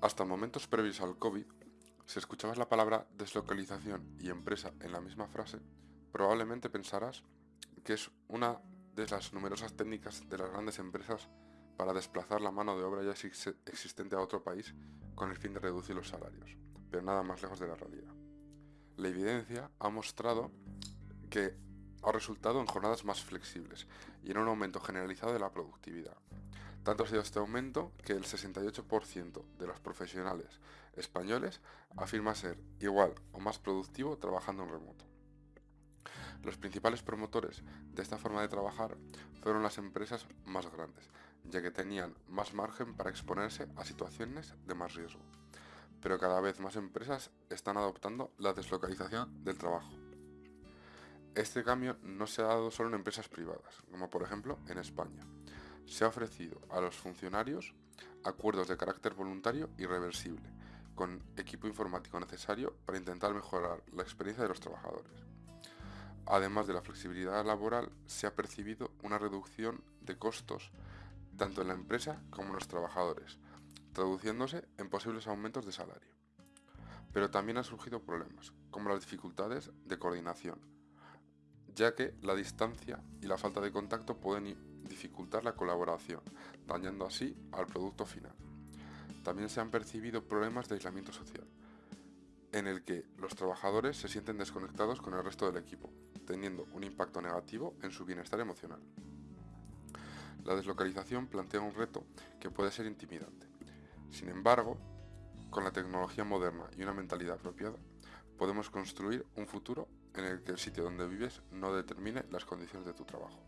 Hasta momentos previos al COVID, si escuchabas la palabra deslocalización y empresa en la misma frase, probablemente pensarás que es una de las numerosas técnicas de las grandes empresas para desplazar la mano de obra ya existente a otro país con el fin de reducir los salarios, pero nada más lejos de la realidad. La evidencia ha mostrado que ha resultado en jornadas más flexibles y en un aumento generalizado de la productividad. Tanto ha sido este aumento que el 68% de los profesionales españoles afirma ser igual o más productivo trabajando en remoto. Los principales promotores de esta forma de trabajar fueron las empresas más grandes, ya que tenían más margen para exponerse a situaciones de más riesgo. Pero cada vez más empresas están adoptando la deslocalización del trabajo. Este cambio no se ha dado solo en empresas privadas, como por ejemplo en España. Se ha ofrecido a los funcionarios acuerdos de carácter voluntario y reversible, con equipo informático necesario para intentar mejorar la experiencia de los trabajadores. Además de la flexibilidad laboral, se ha percibido una reducción de costos tanto en la empresa como en los trabajadores, traduciéndose en posibles aumentos de salario. Pero también han surgido problemas, como las dificultades de coordinación, ya que la distancia y la falta de contacto pueden dificultar la colaboración, dañando así al producto final. También se han percibido problemas de aislamiento social, en el que los trabajadores se sienten desconectados con el resto del equipo, teniendo un impacto negativo en su bienestar emocional. La deslocalización plantea un reto que puede ser intimidante. Sin embargo, con la tecnología moderna y una mentalidad apropiada, podemos construir un futuro en el que el sitio donde vives no determine las condiciones de tu trabajo.